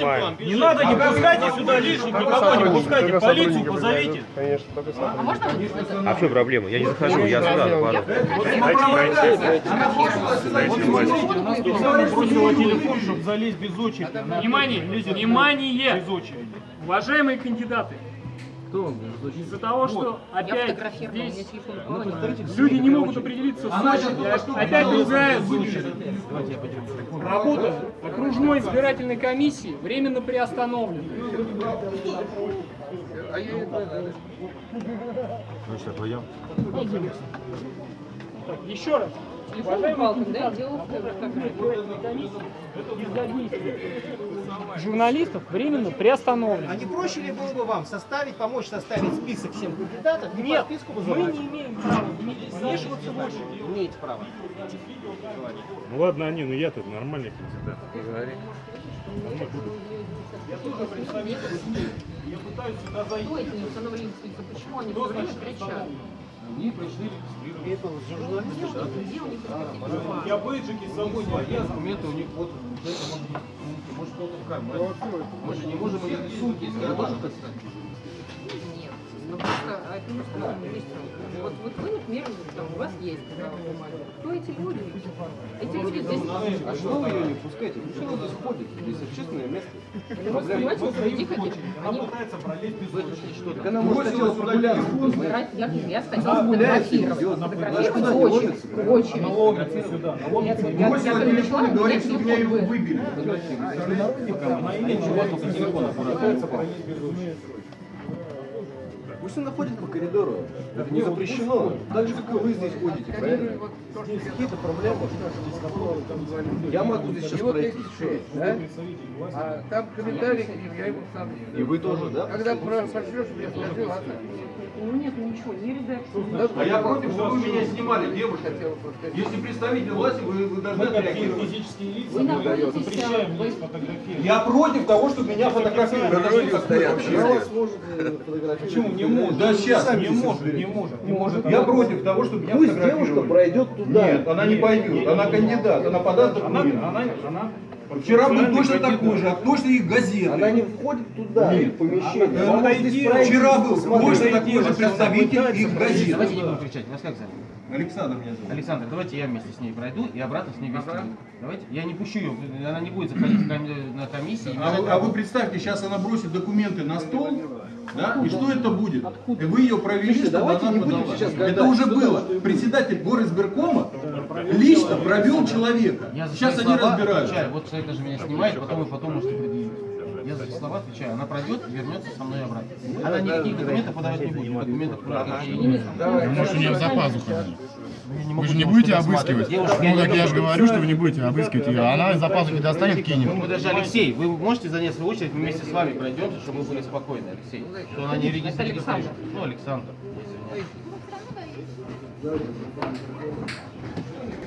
Не надо, не пускайте сюда лишних, никого не пускайте, полицию позовите. Конечно, только сам. А можно? А чем проблема? Я не захожу, я сюда падаю. Вот смотрите, у нас тут самый бросила телефон, чтобы залезть без очереди. Она Внимание, внимание! Без очереди. Уважаемые кандидаты, из-за того, что опять здесь упал. люди не могут определиться с очередью, опять другая Работа окружной избирательной комиссии временно приостановлена. Так, Еще раз. Телефон я журналистов временно приостановлено. А не проще ли было бы вам составить, помочь составить список всем кандидатов и Нет, подписку мы не имеем права вмешиваться в очередь. Имеете право. Ну ладно, они, ну я тут нормальный кандидат. Я пытаюсь сюда зайти. Кто эти не установили список? Почему они все время кричат? Они пришли регистрировать. Я бейджики с собой не везу. документы у них вот может кто-то в кармане. Мы же не можем их рисунки, если я тоже представить. Нет. Ну просто а скажем вместе. Вот, вот вы, например, там, у вас есть бумага. Кто эти люди? Эти люди здесь... А что вы ее не пускаете? Почему здесь ходите? Здесь общественное место. Она пытается пролезть без очереди. Она может хотела прогуляться. Я, я хотела сфотографировать. Очень, очень. Ломится сюда. Я, перешла, у меня телефон выбили. Она имеет телефон, пытается пролезть без очереди. Пусть она ходит по коридору. Это не запрещено. Так же, как и вы здесь ходите, правильно? Здесь какие-то проблемы. Я могу здесь сейчас пройти. да? А там комментарий, я ему сам. И вы тоже, да? Когда пошлешь, мне скажи, ладно? Ну нет, ну ничего, не редакция. А я против, чтобы вы меня снимали, девушка. Если представитель власти, вы, вы должны отреагировать. физические лица, Вы запрещаем вы- здесь фотографировать. Я против того, чтобы меня фотографировали. Такое вообще? Почему не может? Да сейчас. Не может, не может, не может. Я против того, чтобы меня Пусть девушка пройдет туда. Нет, она не пойдет. Она кандидат. Она подаст Она, документы. она, она Вчера был точно такой же, а точно их газеты. Она не входит туда, в помещение. Она здесь пройти, Вчера был точно такой же представитель их газет. Давайте не будем кричать. Вас как зовут? Александр меня зовут. Александр, давайте я вместе с ней пройду и обратно с ней вместе выйду. Давайте. Я не пущу ее, она не будет заходить на комиссии. А а вы представьте, сейчас она бросит документы на стол, да, и что это будет? И вы ее провели, Слушайте, давайте она подала. сейчас Это уже было. Председатель горосберкома лично провел человека. Я за Сейчас они отвечаю. Вот человек даже меня снимает, потом и потом можете предъявить. Я за слова отвечаю. Она пройдет и вернется со мной обратно. Она никаких документов подавать не будет. Документов Может, у нее за пазухой. Вы же не будете обыскивать. Девушка, Ну, не я же говорю, что вы не будете обыскивать ее. Она из-за пазухи достанет, кинет. Ну, даже Алексей, вы можете занять свою очередь, мы вместе с вами пройдемся, чтобы вы были спокойны, Алексей. Что она не регистрирует. Александр. Ну, Александр.